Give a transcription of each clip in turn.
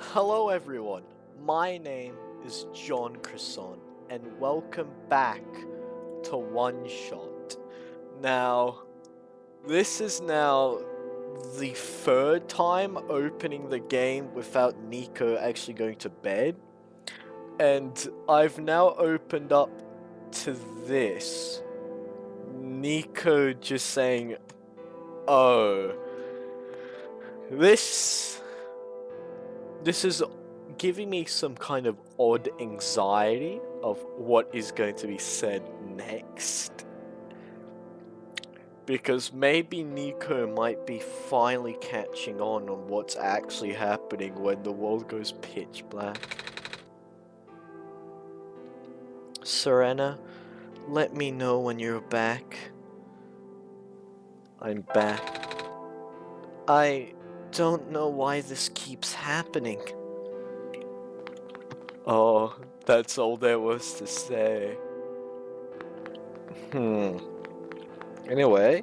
Hello everyone, my name is John Cresson and welcome back to One Shot. Now, this is now the third time opening the game without Niko actually going to bed. And I've now opened up to this. Niko just saying, oh, this this is giving me some kind of odd anxiety of what is going to be said next. Because maybe Niko might be finally catching on on what's actually happening when the world goes pitch black. Serena, let me know when you're back. I'm back. I don't know why this keeps happening. Oh, that's all there was to say. Hmm. Anyway,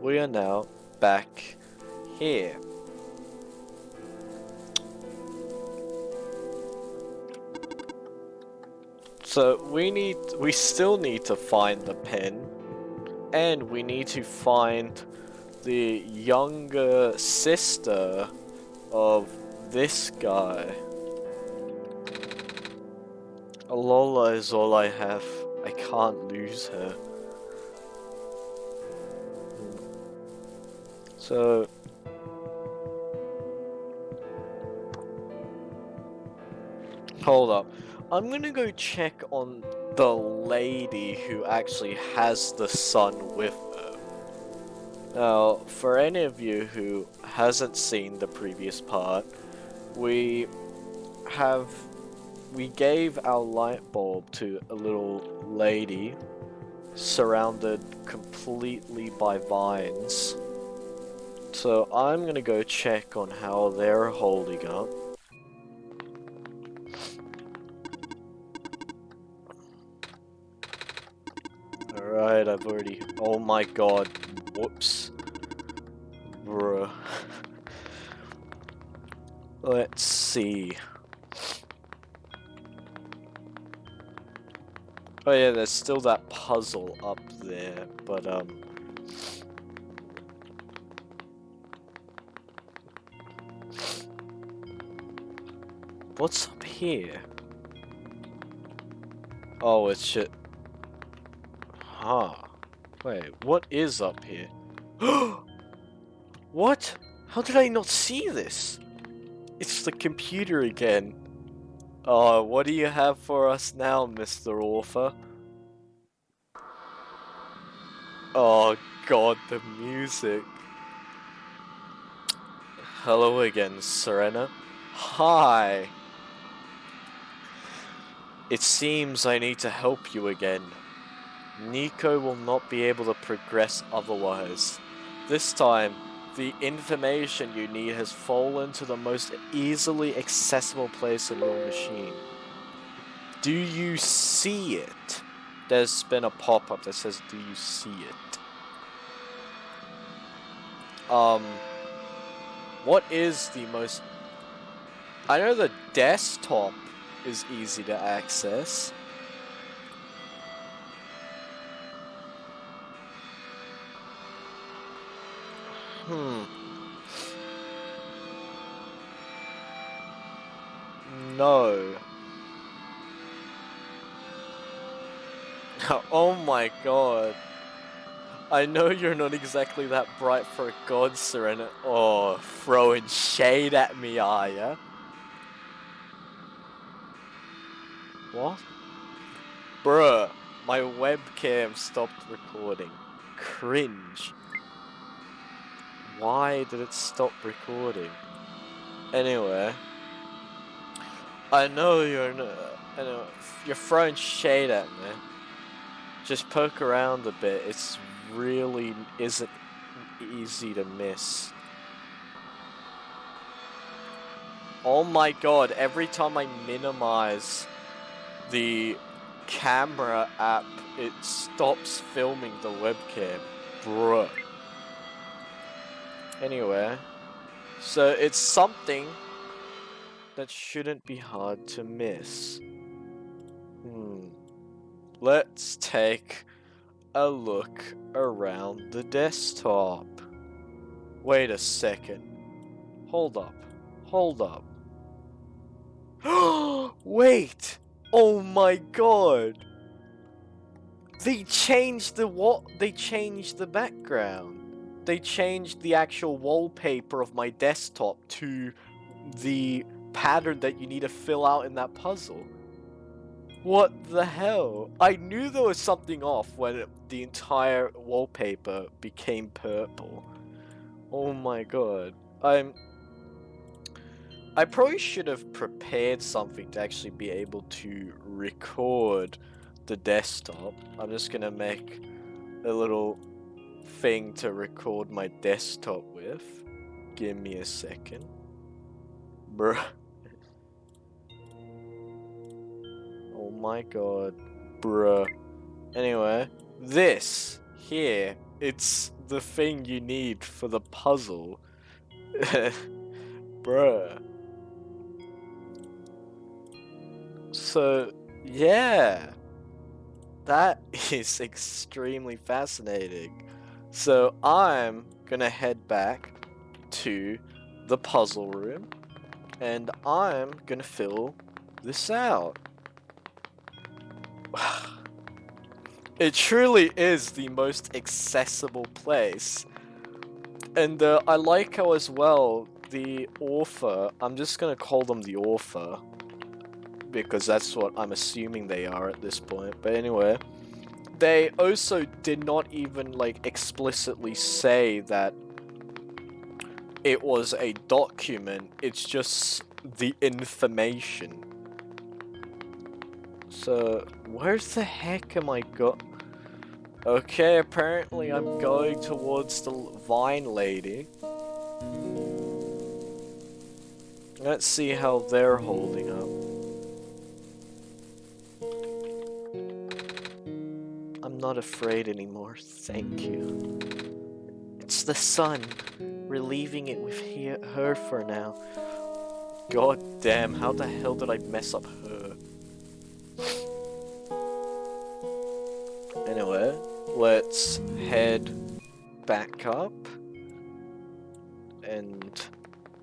we are now back here. So we need, we still need to find the pen, and we need to find the younger sister of this guy. Alula is all I have. I can't lose her. So... Hold up. I'm gonna go check on the lady who actually has the son with. Now, for any of you who hasn't seen the previous part, we have we gave our light bulb to a little lady surrounded completely by vines. So I'm gonna go check on how they're holding up. Alright, I've already... Oh my god. Whoops. Bruh. Let's see. Oh yeah, there's still that puzzle up there, but um... What's up here? Oh, it's shit. Huh. Wait, what is up here? what? How did I not see this? It's the computer again. Oh, what do you have for us now, Mr. Author? Oh god, the music. Hello again, Serena. Hi! It seems I need to help you again. Niko will not be able to progress otherwise. This time, the information you need has fallen to the most easily accessible place in your machine. Do you see it? There's been a pop-up that says, do you see it? Um, what is the most... I know the desktop is easy to access. Hmm. No. oh my god. I know you're not exactly that bright for a god, Serena. Oh, throwing shade at me, are ya? What? Bruh, my webcam stopped recording. Cringe. Why did it stop recording? Anyway. I know you're no, anyway, you're throwing shade at me. Just poke around a bit. It's really isn't easy to miss. Oh my god, every time I minimize the camera app, it stops filming the webcam. Bruh. Anyway, so it's something that shouldn't be hard to miss. Hmm. Let's take a look around the desktop. Wait a second. Hold up. Hold up. Wait! Oh my god! They changed the what? They changed the background. They changed the actual wallpaper of my desktop to the pattern that you need to fill out in that puzzle. What the hell? I knew there was something off when the entire wallpaper became purple. Oh my god. I'm... I probably should have prepared something to actually be able to record the desktop. I'm just gonna make a little thing to record my desktop with. Give me a second. Bruh. oh my god. Bruh. Anyway, this here, it's the thing you need for the puzzle. Bruh. So, yeah. That is extremely fascinating. So I'm gonna head back to the puzzle room and I'm gonna fill this out. it truly is the most accessible place. And uh, I like how as well the author, I'm just gonna call them the author because that's what I'm assuming they are at this point. But anyway, they also did not even like explicitly say that it was a document, it's just the information. So, where the heck am I go- Okay, apparently I'm going towards the Vine Lady. Let's see how they're holding up. Not afraid anymore, thank you. It's the sun. We're leaving it with he her for now. God damn, how the hell did I mess up her? Anyway, let's head back up and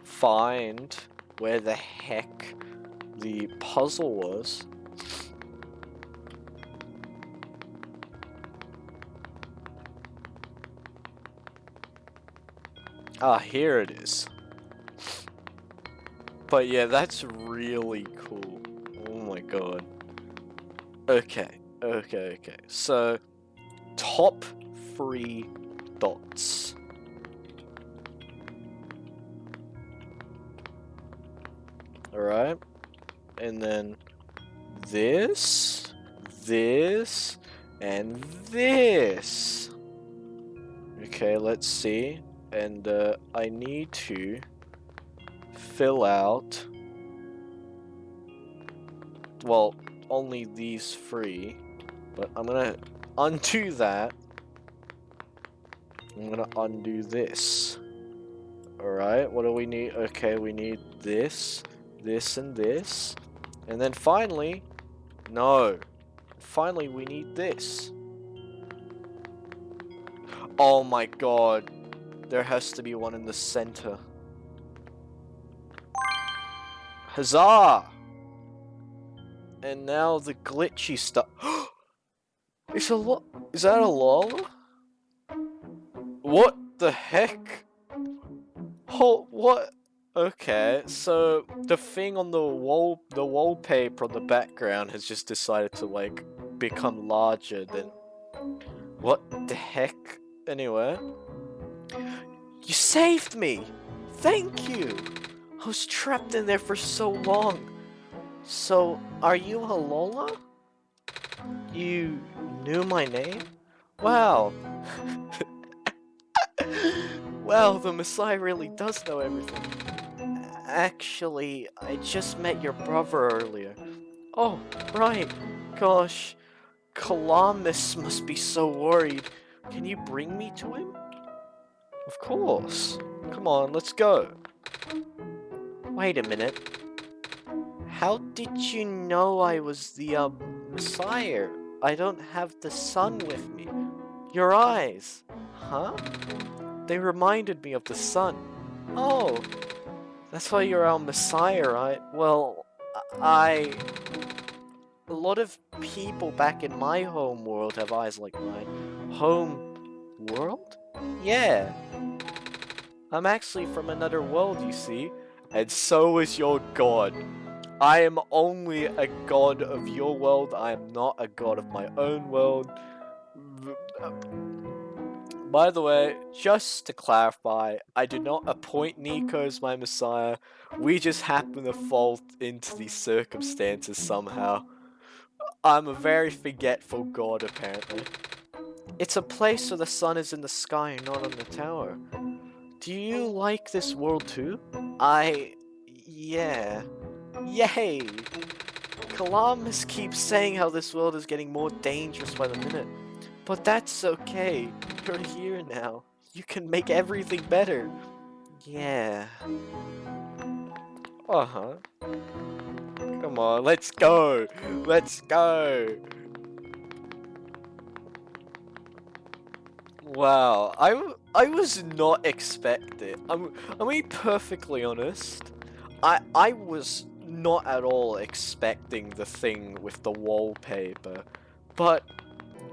find where the heck the puzzle was. Ah, here it is. But yeah, that's really cool. Oh my god. Okay, okay, okay. So, top three dots. Alright. And then this, this, and this. Okay, let's see and uh, I need to fill out well only these three but I'm gonna undo that. I'm gonna undo this. Alright what do we need? Okay we need this this and this. And then finally no. Finally we need this. Oh my god there has to be one in the center. Huzzah! And now the glitchy stuff. it's a lot. Is that Alula? What the heck? Oh, what? Okay, so the thing on the wall, the wallpaper on the background has just decided to like become larger than. What the heck? Anyway. You saved me! Thank you! I was trapped in there for so long. So, are you Alula? You knew my name? Wow. well, the Messiah really does know everything. Actually, I just met your brother earlier. Oh, right. Gosh. Calamus must be so worried. Can you bring me to him? Of course. Come on, let's go. Wait a minute. How did you know I was the um, Messiah? I don't have the sun with me. Your eyes. Huh? They reminded me of the sun. Oh, that's why you're our Messiah, right? Well, I... A lot of people back in my home world have eyes like mine. Home world? Yeah. I'm actually from another world, you see. And so is your god. I am only a god of your world. I am not a god of my own world. By the way, just to clarify, I do not appoint Niko as my messiah. We just happen to fall into these circumstances somehow. I'm a very forgetful god, apparently. It's a place where the sun is in the sky and not on the tower. Do you like this world too? I... yeah. Yay! Calamus keeps saying how this world is getting more dangerous by the minute. But that's okay. You're here now. You can make everything better. Yeah. Uh-huh. Come on, let's go! Let's go! Wow, I, I was not expecting. I'm, I'm being perfectly honest. I, I was not at all expecting the thing with the wallpaper. But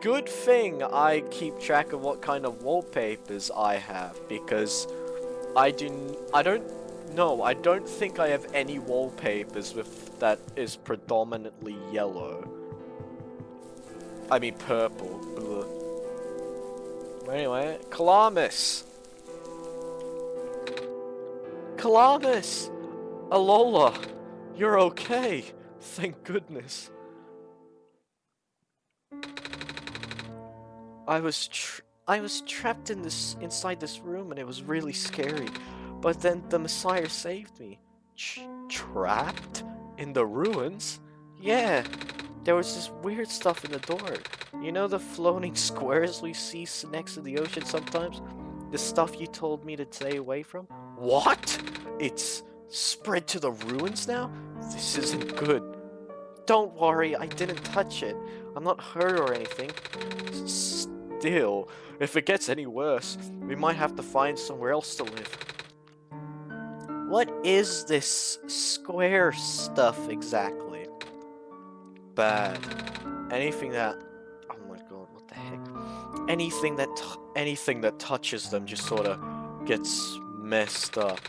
good thing I keep track of what kind of wallpapers I have because I do I don't know, I don't think I have any wallpapers with that is predominantly yellow. I mean purple. Anyway, Calamus! Calamus! Alula! You're okay! Thank goodness. I was I was trapped in this inside this room and it was really scary. But then the Messiah saved me. Trapped in the ruins? Yeah. There was this weird stuff in the door. You know the floating squares we see next to the ocean sometimes? The stuff you told me to stay away from? What? It's spread to the ruins now? This isn't good. Don't worry, I didn't touch it. I'm not hurt or anything. Still, if it gets any worse, we might have to find somewhere else to live. What is this square stuff exactly? Bad. Anything that... Oh my god, what the heck? Anything that anything that touches them just sort of gets messed up.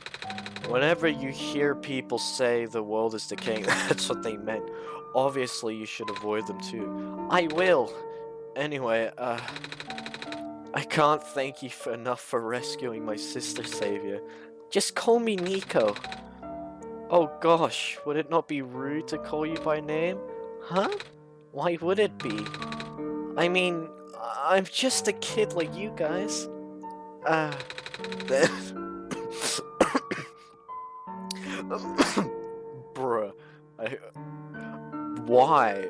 Whenever you hear people say the world is decaying, that's what they meant. Obviously, you should avoid them too. I will! Anyway, uh... I can't thank you for enough for rescuing my sister savior. Just call me Niko. Oh gosh, would it not be rude to call you by name? Huh? Why would it be? I mean, I'm just a kid like you guys. Uh... Bruh. I... Why?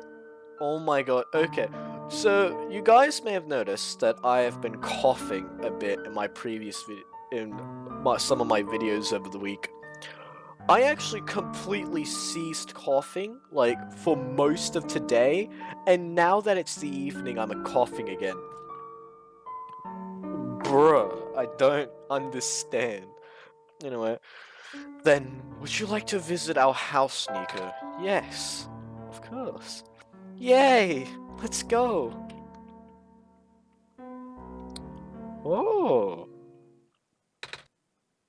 Oh my god, okay. So, you guys may have noticed that I have been coughing a bit in my previous video, in my, some of my videos over the week. I actually completely ceased coughing, like, for most of today, and now that it's the evening, I'm coughing again. Bruh, I don't understand. Anyway, then, would you like to visit our house, Niko? Yes, of course. Yay! Let's go! Oh!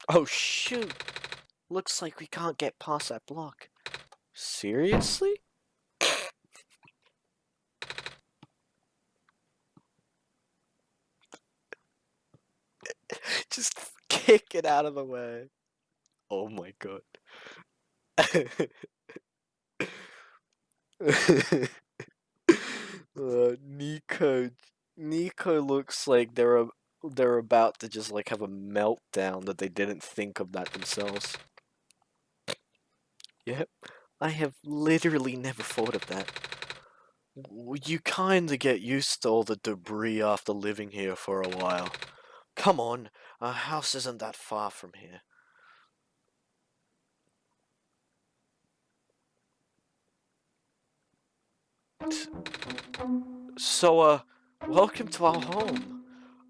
Oh shoot! Looks like we can't get past that block. Seriously? Just kick it out of the way. Oh my god. uh, Nico Niko looks like they're they're about to just like have a meltdown that they didn't think of that themselves. Yep, I have literally never thought of that. You kinda get used to all the debris after living here for a while. Come on, our house isn't that far from here. So, uh, welcome to our home.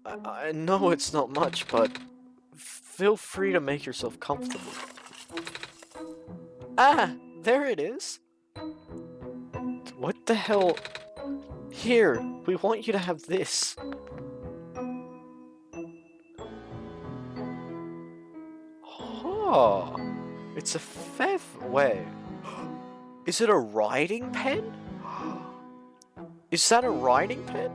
I, I know it's not much, but feel free to make yourself comfortable. Ah, there it is. What the hell? Here, we want you to have this. Oh, it's a feather. Wait, is it a writing pen? Is that a writing pen?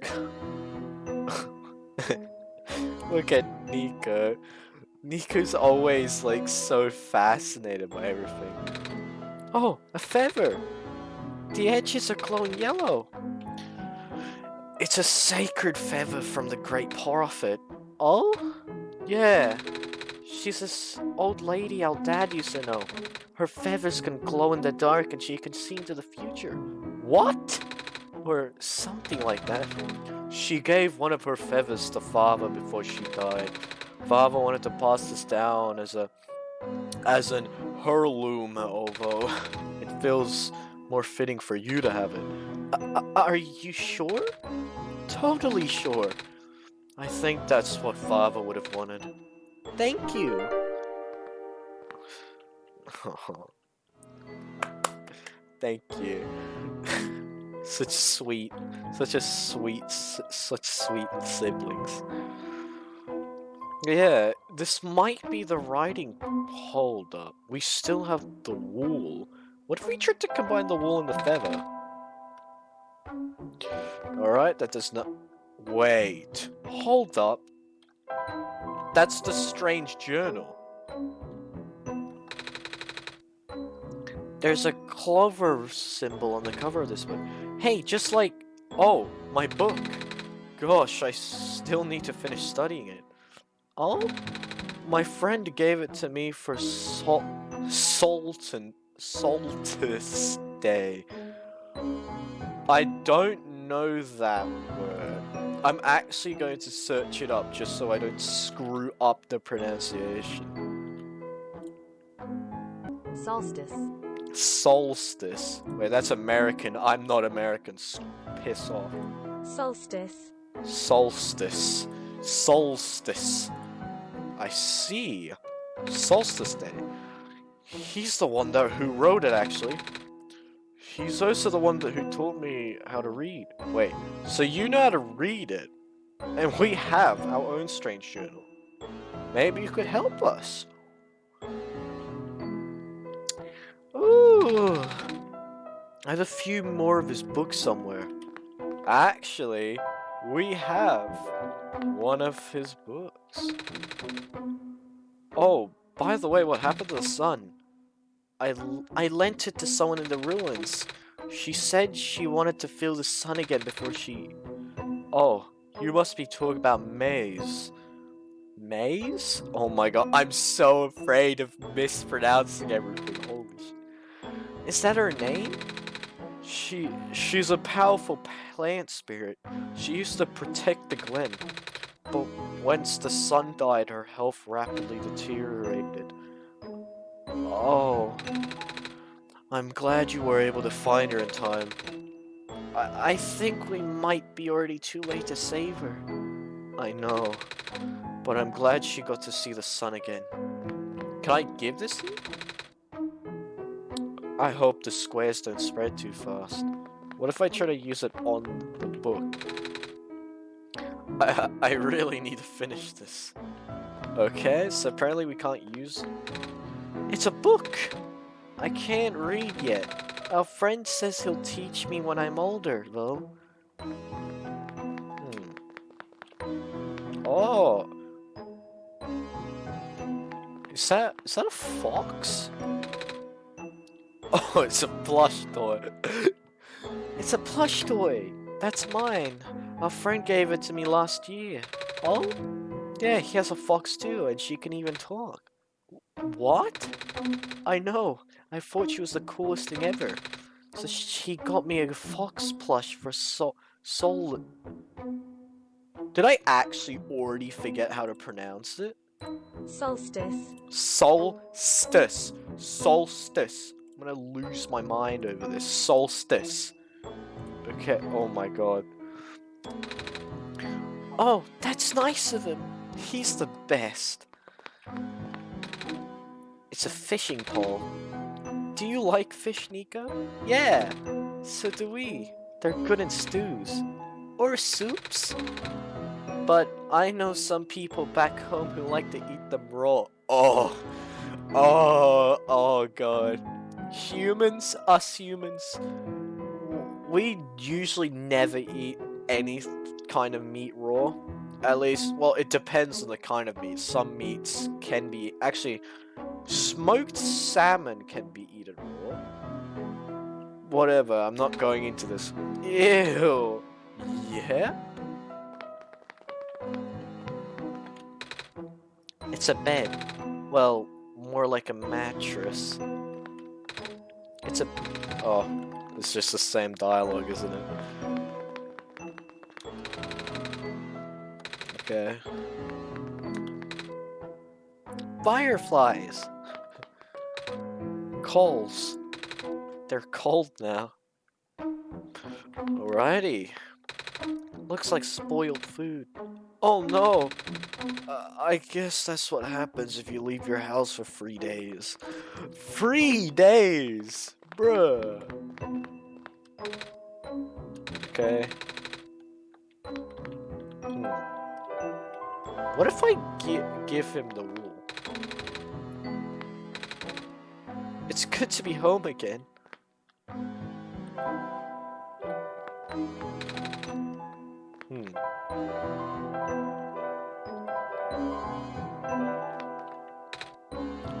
Look at Niko. Niko's always like so fascinated by everything. Oh, a feather! The edges are glowing yellow. It's a sacred feather from the great prophet. Oh? Yeah. She's this old lady our dad used to know. Her feathers can glow in the dark and she can see into the future. What? Or something like that. She gave one of her feathers to Father before she died. Father wanted to pass this down as a as an heirloom, although it feels more fitting for you to have it. Uh, are you sure? Totally sure. I think that's what Father would have wanted. Thank you. Thank you. such sweet, such a sweet, such sweet siblings. Yeah, this might be the writing. Hold up, we still have the wool. What if we tried to combine the wool and the feather? Alright, that does not... Wait, hold up. That's the strange journal. There's a clover symbol on the cover of this book. Hey, just like... Oh, my book. Gosh, I still need to finish studying it. Oh? My friend gave it to me for Sol... Sultan... Solstice Day. I don't know that word. I'm actually going to search it up just so I don't screw up the pronunciation. Solstice. Solstice. Wait, that's American. I'm not American. Piss off. Solstice. Solstice. Solstice. I see. Solstice Day. He's the one that who wrote it, actually. He's also the one that who taught me how to read. Wait, so you know how to read it? And we have our own strange journal. Maybe you could help us. Ooh. I have a few more of his books somewhere. Actually, we have one of his books. Oh, by the way, what happened to the sun? I, I lent it to someone in the ruins. She said she wanted to feel the sun again before she... Oh, you must be talking about Maize. Maize? Oh my god, I'm so afraid of mispronouncing everything. Holy. Is that her name? She, she's a powerful plant spirit. She used to protect the glen. But once the sun died, her health rapidly deteriorated. Oh. I'm glad you were able to find her in time. I, I think we might be already too late to save her. I know. But I'm glad she got to see the sun again. Can I give this to you? I hope the squares don't spread too fast. What if I try to use it on the? I, I really need to finish this. Okay, so apparently we can't use it's a book! I can't read yet. Our friend says he'll teach me when I'm older, though. Hmm. Oh! Is that, is that a fox? Oh, it's a plush toy. it's a plush toy! That's mine. Our friend gave it to me last year. Oh? Yeah, he has a fox too, and she can even talk. What? I know. I thought she was the coolest thing ever. So she got me a fox plush for so soul. Did I actually already forget how to pronounce it? Solstice. Solstice. Solstice. I'm gonna lose my mind over this. Solstice. Okay, oh my god. Oh, that's nice of him. He's the best. It's a fishing pole. Do you like fish, Niko? Yeah, so do we. They're good in stews. Or soups. But I know some people back home who like to eat them raw. Oh. Oh, oh god. Humans, us humans, we usually never eat any kind of meat raw. At least, well, it depends on the kind of meat. Some meats can be, actually, smoked salmon can be eaten raw. Whatever, I'm not going into this. Ew. Yeah? It's a bed. Well, more like a mattress. It's a... Oh, it's just the same dialogue, isn't it? Okay. Fireflies! Coals. They're cold now. Alrighty. Looks like spoiled food. Oh no! Uh, I guess that's what happens if you leave your house for three days. Three days! Bruh! Okay. Hmm. What if I gi give him the wool? It's good to be home again. Hmm.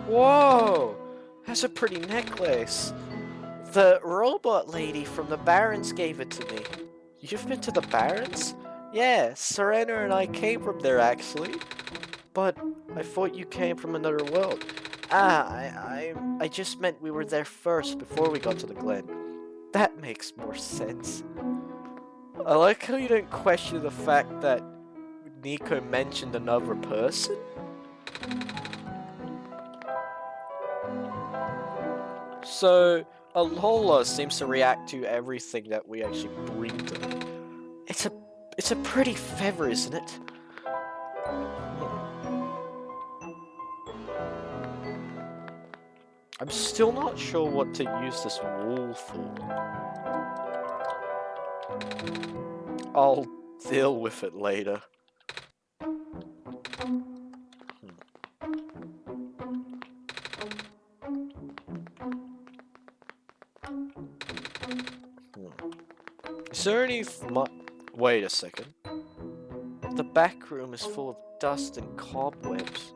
Whoa! That's a pretty necklace. The robot lady from the Barrens gave it to me. You've been to the Barrens? Yeah, Serena and I came from there actually. But I thought you came from another world. Ah, I, I, I just meant we were there first before we got to the Glen. That makes more sense. I like how you don't question the fact that Niko mentioned another person. So, Alula seems to react to everything that we actually bring to them. It's a, it's a pretty feather, isn't it? I'm still not sure what to use this wall for. I'll deal with it later. Hmm. Hmm. Is there any Wait a second. The back room is full of dust and cobwebs.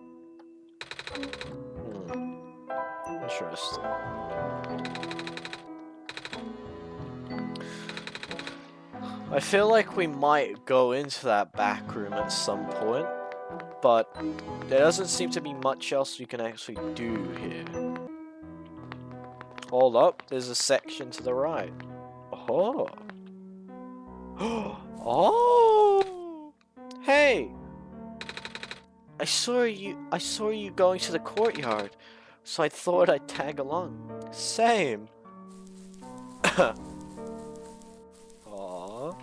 Hmm. Interesting. I feel like we might go into that back room at some point, but there doesn't seem to be much else we can actually do here. Hold up, there's a section to the right. Oh. oh! Hey! I saw you I saw you going to the courtyard, so I thought I'd tag along. Same. Aww.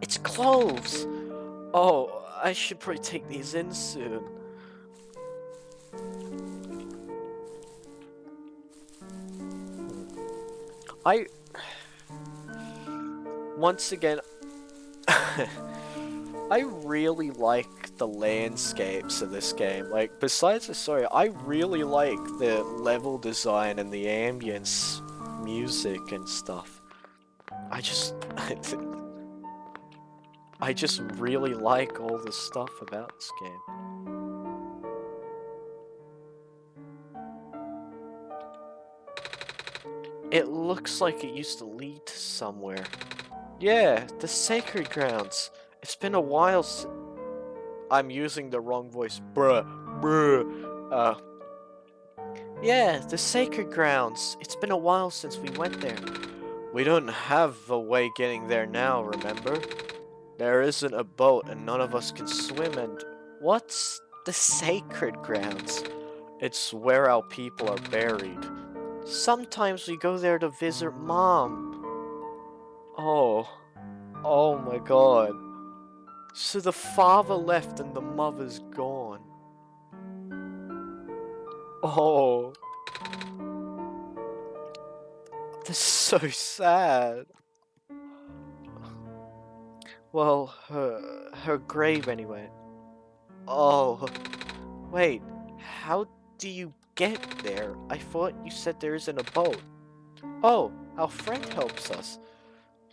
It's cloves! Oh, I should probably take these in soon. I once again, I really like the landscapes of this game. Like, besides the story, I really like the level design and the ambience, music and stuff. I just... I just really like all the stuff about this game. It looks like it used to lead to somewhere. Yeah, the sacred grounds. It's been a while I'm using the wrong voice. Bruh. Bruh. Uh. Yeah, the sacred grounds. It's been a while since we went there. We don't have a way getting there now, remember? There isn't a boat and none of us can swim and... What's the sacred grounds? It's where our people are buried. Sometimes we go there to visit mom. Oh. Oh my god. So the father left and the mother's gone. Oh. That's so sad. Well, her, her grave anyway. Oh. Wait, how do you get there? I thought you said there isn't a boat. Oh, our friend helps us.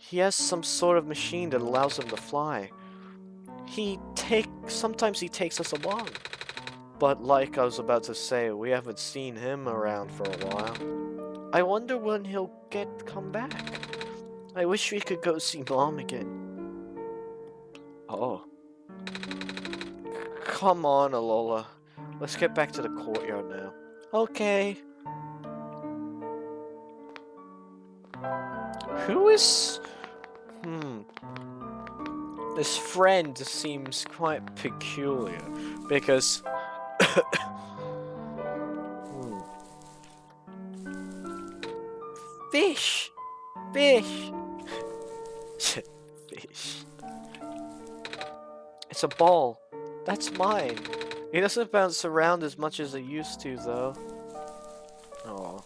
He has some sort of machine that allows him to fly. He take sometimes he takes us along. But like I was about to say, we haven't seen him around for a while. I wonder when he'll get come back. I wish we could go see mom again. Oh. Come on, Alula. Let's get back to the courtyard now. Okay. Who is... Hmm. This friend seems quite peculiar, because... Fish! Fish! Fish. It's a ball. That's mine. It doesn't bounce around as much as it used to, though. Oh.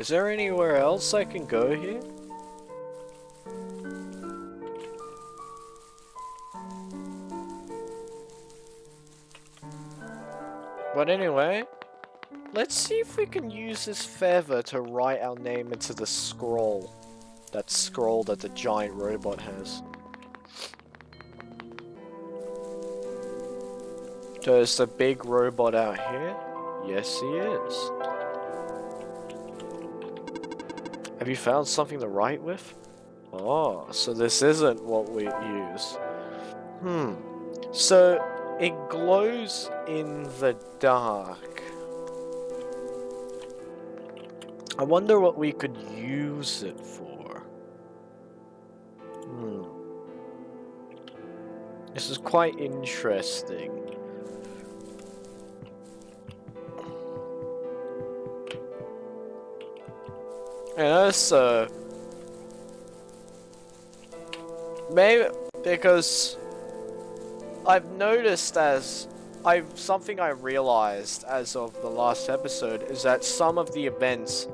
Is there anywhere else I can go here? But anyway, let's see if we can use this feather to write our name into the scroll. That scroll that the giant robot has. Is the big robot out here? Yes, he is. Have you found something to write with? Oh, so this isn't what we use. Hmm. So, it glows in the dark. I wonder what we could use it for. Hmm. This is quite interesting. Yeah, uh maybe because I've noticed as I've something I realized as of the last episode is that some of the events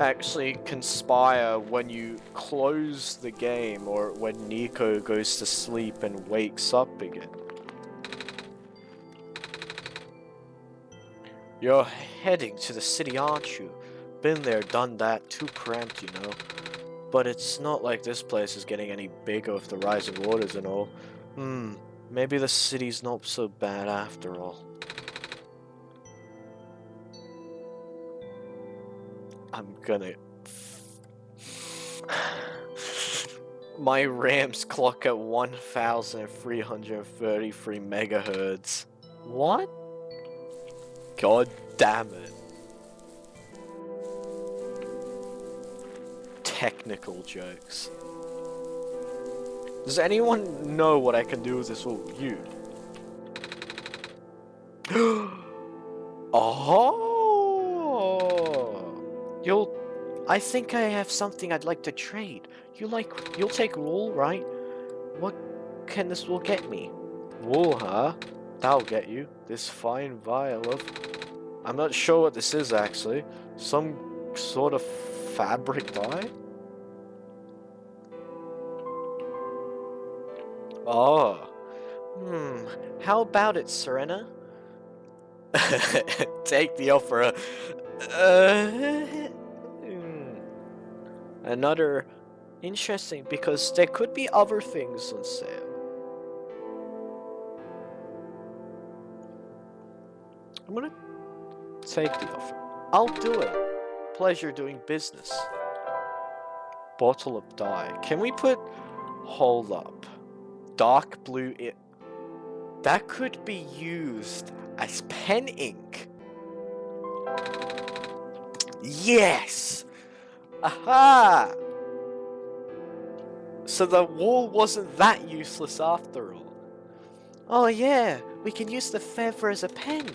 actually conspire when you close the game or when Niko goes to sleep and wakes up again. You're heading to the city, aren't you? Been there, done that, too cramped, you know. But it's not like this place is getting any bigger with the rising waters and all. Hmm, maybe the city's not so bad after all. I'm gonna... My RAMs clock at 1333 megahertz. What? God damn it. Technical jokes. Does anyone know what I can do with this? Oh, you. oh! You'll... I think I have something I'd like to trade. You like... You'll take wool, right? What can this wool get me? Wool, huh? That'll get you. This fine vial of... I'm not sure what this is, actually. Some sort of fabric dye? Oh. Hmm. How about it, Serena? Take the offer. Uh, hmm. Another interesting because there could be other things on sale. I'm gonna take the offer. I'll do it. Pleasure doing business. Bottle of dye. Can we put... Hold up dark blue it that could be used as pen ink. Yes! Aha! So the wall wasn't that useless after all. Oh yeah, we can use the feather as a pen.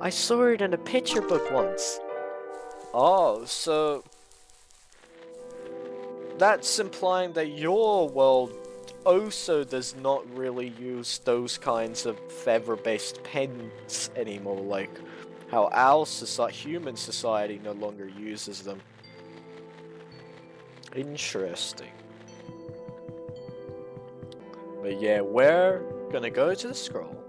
I saw it in a picture book once. Oh, so... That's implying that your world also does not really use those kinds of feather-based pens anymore, like how our society, human society no longer uses them. Interesting. But yeah, we're gonna go to the scroll,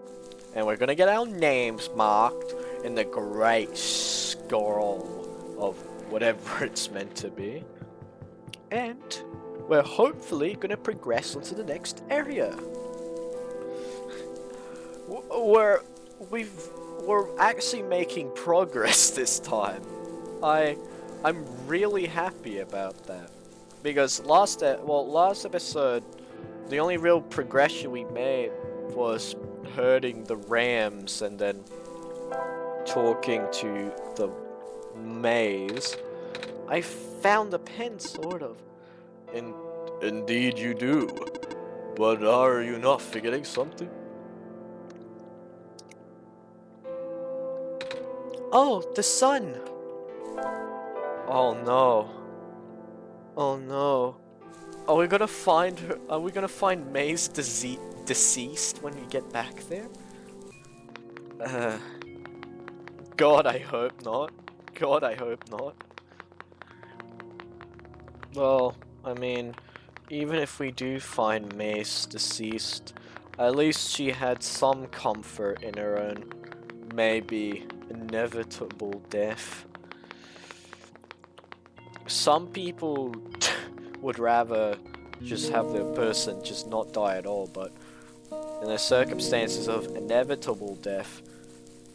and we're gonna get our names marked in the great scroll of whatever it's meant to be. And we're hopefully gonna progress onto the next area. We're we've we're actually making progress this time. I I'm really happy about that because last well last episode the only real progression we made was herding the rams and then talking to the Maize. I found the pen, sort of. In indeed you do. But are you not forgetting something? Oh, the sun! Oh no. Oh no. Are we gonna find her? Are we gonna find Maize deceased when we get back there? Uh, God, I hope not. God, I hope not. Well, I mean, even if we do find Maize deceased, at least she had some comfort in her own, maybe, inevitable death. Some people would rather just have the person just not die at all, but in the circumstances of inevitable death,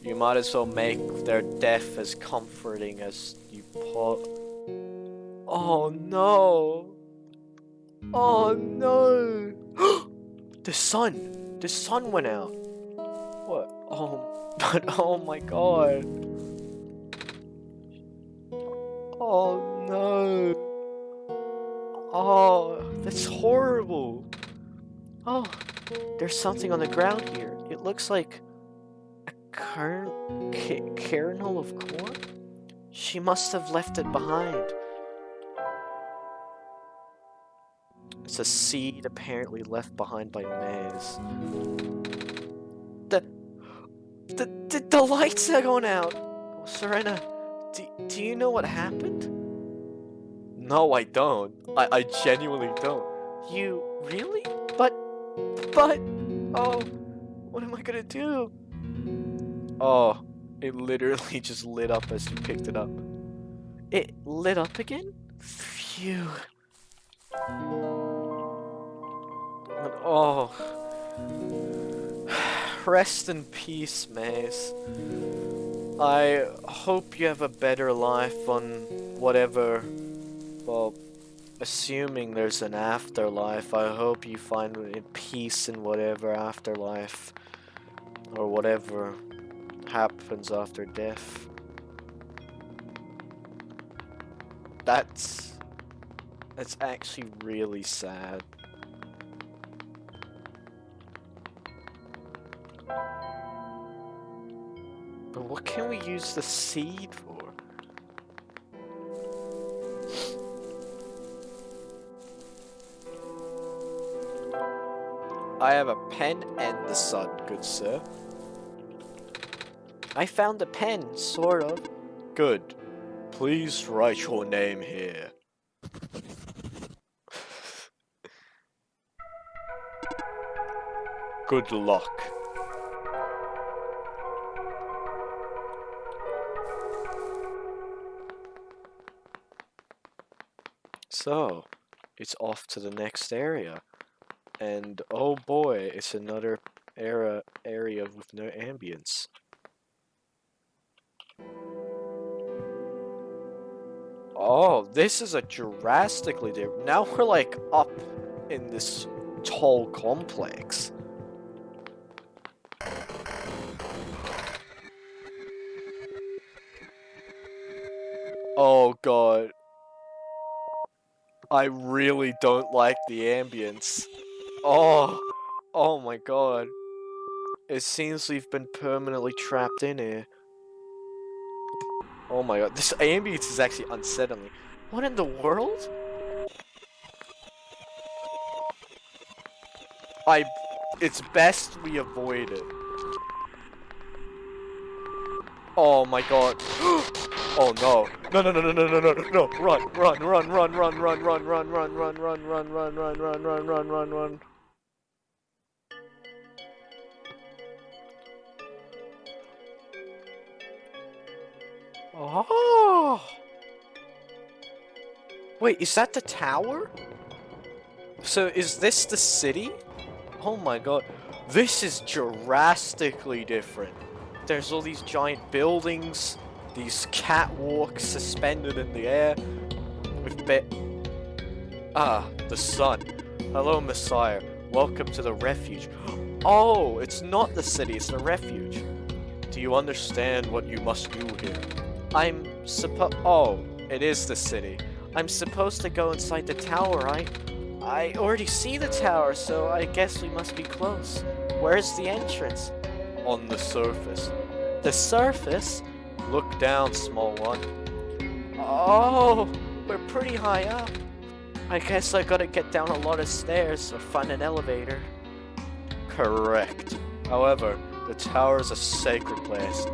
you might as well make their death as comforting as you put. Oh no! Oh no! the sun! The sun went out! What? Oh, but oh my god! Oh no! Oh, that's horrible. Oh, there's something on the ground here. It looks like a kernel of corn? She must have left it behind. It's a seed apparently left behind by Maize. The, the, the, the lights are going out! Serena, do, do you know what happened? No, I don't. I, I genuinely don't. You really? But, but, oh, what am I gonna do? Oh, it literally just lit up as you picked it up. It lit up again? Phew. And, oh. Rest in peace, Maize. I hope you have a better life on whatever well, assuming there's an afterlife, I hope you find peace in whatever afterlife or whatever happens after death. That's that's actually really sad. But what can we use the seed for? I have a pen and the sun, good sir. I found a pen, sort of. Good. Please write your name here. Good luck. So, it's off to the next area. And oh boy, it's another era area with no ambience. Oh, this is a drastically different. Now we're like up in this tall complex. Oh god. I really don't like the ambience. Oh, oh my god. It seems we've been permanently trapped in here. Oh my god, this ambience is actually unsettling. What in the world? I... It's best we avoid it. Oh my god. Oh oh no. No no no no no no no no run run run run run run run run run run run run run run run run run run run Oh Wait, is that the tower? So is this the city? Oh my god. This is drastically different. There's all these giant buildings, these catwalks suspended in the air. With bit. Ah, the sun. Hello, Messiah. Welcome to the refuge. Oh, it's not the city, it's the refuge. Do you understand what you must do here? I'm suppo- Oh, it is the city. I'm supposed to go inside the tower, right? I already see the tower, so I guess we must be close. Where's the entrance? on the surface. The surface? Look down, small one. Oh, we're pretty high up. I guess I gotta get down a lot of stairs or find an elevator. Correct. However, the tower is a sacred place.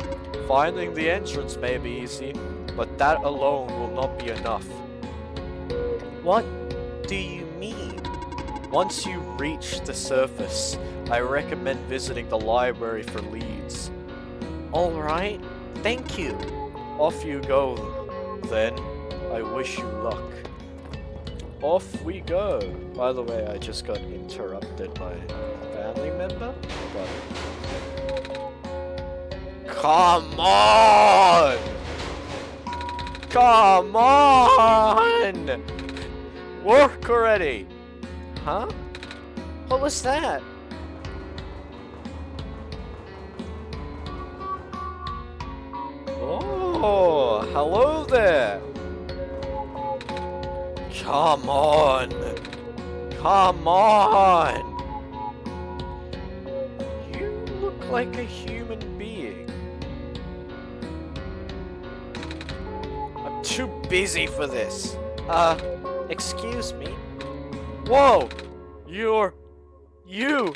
Finding the entrance may be easy, but that alone will not be enough. What do you mean? Once you reach the surface, I recommend visiting the library for leads. Alright, thank you. Off you go, then. I wish you luck. Off we go. By the way, I just got interrupted by a family member. Come on! Come on! Work already! Huh? What was that? Oh, hello there. Come on. Come on. You look like a human being. I'm too busy for this. Uh, excuse me. Whoa! You're... You!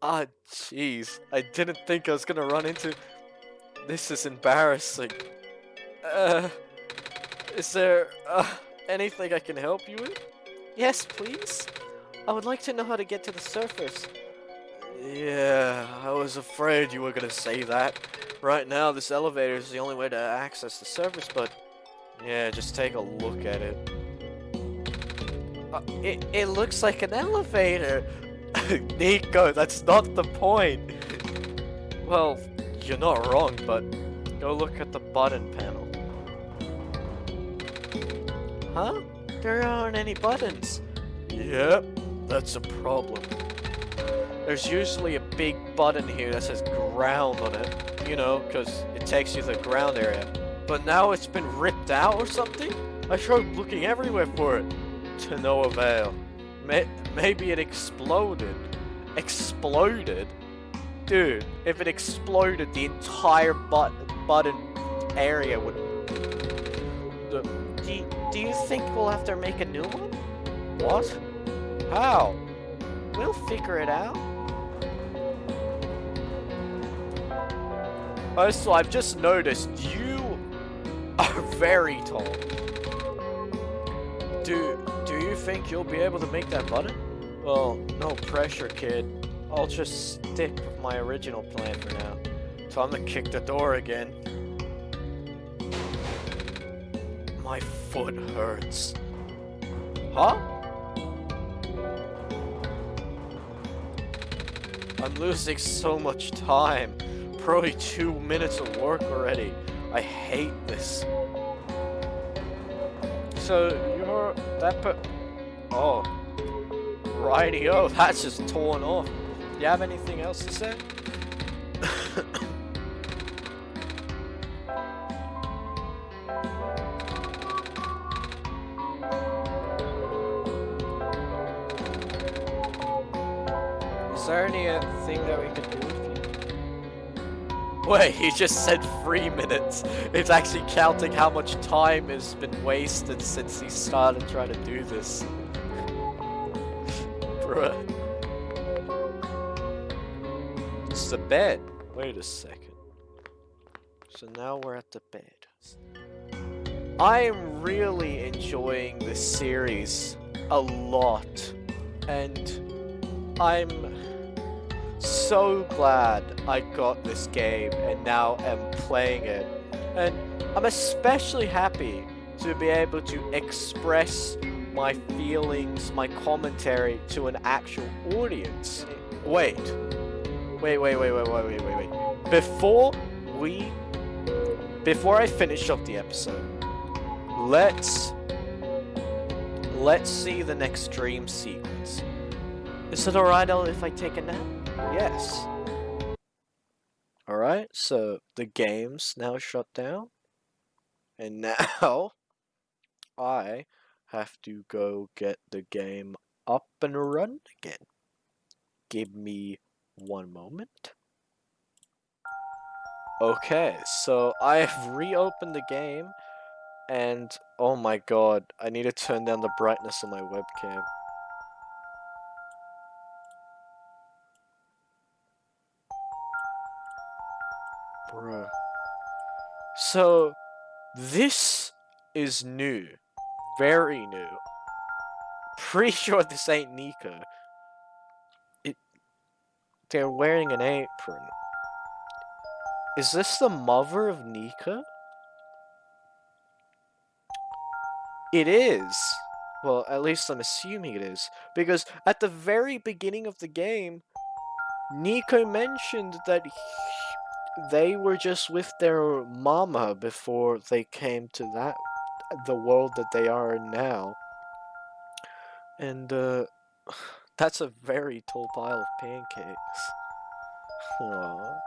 Ah, jeez. I didn't think I was gonna run into... This is embarrassing. Uh, is there uh, anything I can help you with? Yes, please. I would like to know how to get to the surface. Yeah, I was afraid you were gonna say that. Right now, this elevator is the only way to access the surface, but... Yeah, just take a look at it. Uh, it, it looks like an elevator! Niko, that's not the point! Well, you're not wrong, but go look at the button panel. Huh? There aren't any buttons. Yep, that's a problem. There's usually a big button here that says ground on it, you know, because it takes you to the ground area. But now it's been ripped out or something? I tried looking everywhere for it, to no avail. May maybe it exploded. Exploded? Dude, if it exploded, the entire but button area would... Do, you, do you think we'll have to make a new one? What? How? We'll figure it out. Oh, also, I've just noticed you are very tall. Do, do you think you'll be able to make that button? Well, no pressure, kid. I'll just stick with my original plan for now. I'm gonna kick the door again. My foot hurts. Huh? I'm losing so much time. Probably two minutes of work already. I hate this. So, you're that per- Oh. Righty-o, that's just torn off you have anything else to say? Is there anything uh, that we could do with you? Wait, he just said three minutes. It's actually counting how much time has been wasted since he started trying to do this. Bruh. The bed. Wait a second. So now we're at the bed. I'm really enjoying this series a lot. And I'm so glad I got this game and now am playing it. And I'm especially happy to be able to express my feelings, my commentary to an actual audience. Wait. Wait, wait, wait, wait, wait, wait, wait, wait. Before we... Before I finish up the episode, let's... Let's see the next dream sequence. Is it alright if I take a nap? Yes. Alright, so the game's now shut down. And now I have to go get the game up and run again. Give me one moment. Okay, so I have reopened the game and oh my god, I need to turn down the brightness of my webcam. Bruh. So, this is new. Very new. Pretty sure this ain't Niko. They're wearing an apron. Is this the mother of Niko? It is. Well, at least I'm assuming it is. Because at the very beginning of the game, Niko mentioned that he, they were just with their mama before they came to that the world that they are in now. And uh that's a very tall pile of pancakes. Aww.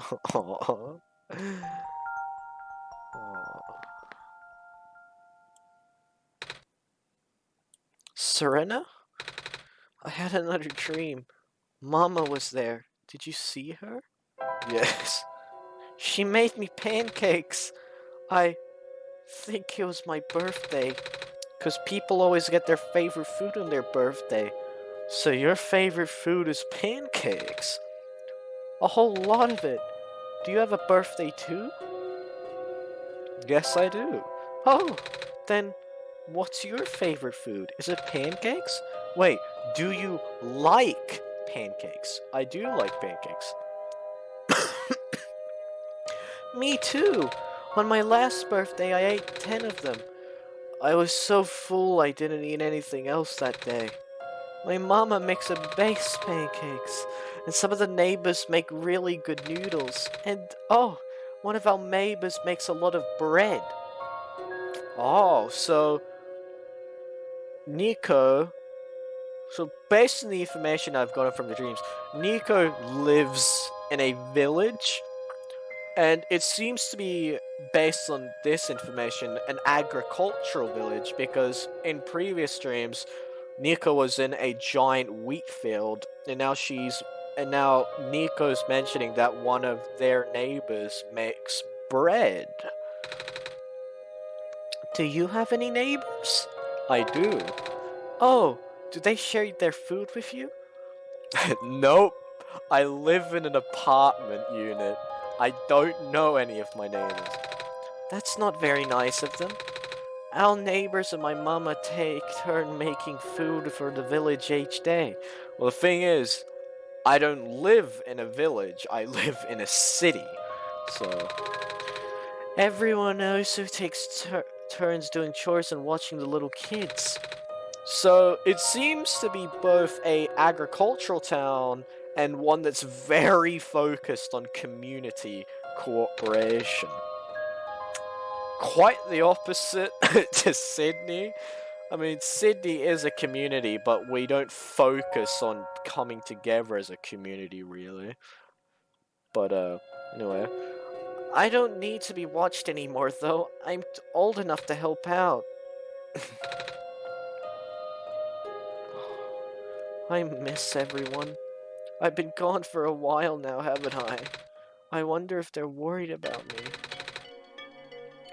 Aww. Aww. Serena? I had another dream. Mama was there. Did you see her? Yes. She made me pancakes. I think it was my birthday. Because people always get their favorite food on their birthday. So your favorite food is pancakes? A whole lot of it. Do you have a birthday too? Yes, I do. Oh, then What's your favorite food? Is it pancakes? Wait, do you like pancakes? I do like pancakes. Me too! On my last birthday, I ate 10 of them. I was so full I didn't eat anything else that day. My mama makes a base pancakes, and some of the neighbors make really good noodles. And, oh, one of our neighbors makes a lot of bread. Oh, so Niko, so based on the information I've gotten from the dreams, Niko lives in a village, and it seems to be, based on this information, an agricultural village, because in previous dreams, Niko was in a giant wheat field, and now she's, and now Niko's mentioning that one of their neighbors makes bread. Do you have any neighbors? I do. Oh, do they share their food with you? nope. I live in an apartment unit. I don't know any of my neighbors. That's not very nice of them. Our neighbors and my mama take turn making food for the village each day. Well, the thing is, I don't live in a village. I live in a city. So, everyone also takes tur turns doing chores and watching the little kids. So it seems to be both a agricultural town and one that's very focused on community cooperation. Quite the opposite to Sydney. I mean, Sydney is a community, but we don't focus on coming together as a community, really. But, uh, anyway. I don't need to be watched anymore, though. I'm old enough to help out. I miss everyone. I've been gone for a while now, haven't I? I wonder if they're worried about me.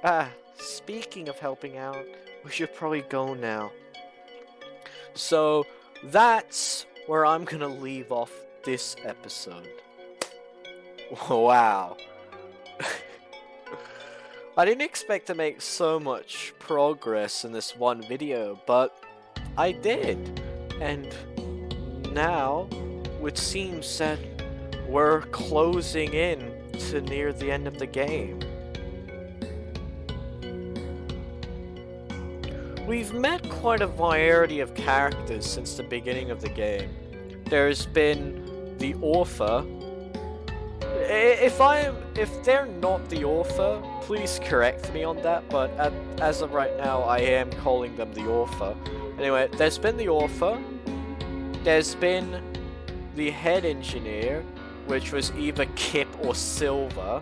Ah, speaking of helping out, we should probably go now. So, that's where I'm gonna leave off this episode. Wow. I didn't expect to make so much progress in this one video, but I did. And now, it seems that we're closing in to near the end of the game. We've met quite a variety of characters since the beginning of the game. There's been the author. If I am, if they're not the author, please correct me on that. But at, as of right now, I am calling them the author. Anyway, there's been the author. There's been the head engineer, which was either Kip or Silver.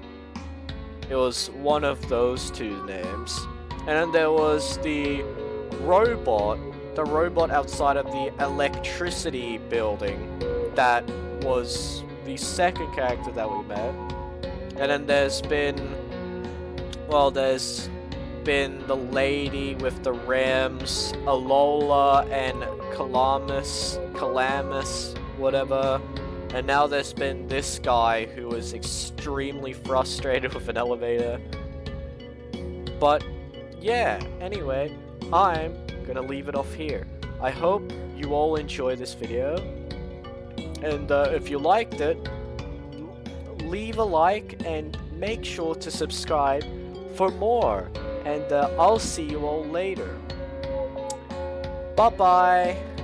It was one of those two names. And then there was the robot, the robot outside of the electricity building that was the second character that we met. And then there's been, well, there's been the lady with the Rams, Alula, and Calamus, Calamus, whatever. And now there's been this guy who was extremely frustrated with an elevator. But, yeah, anyway, I'm gonna leave it off here. I hope you all enjoy this video. And uh, if you liked it, leave a like and make sure to subscribe for more. And uh, I'll see you all later. Bye-bye.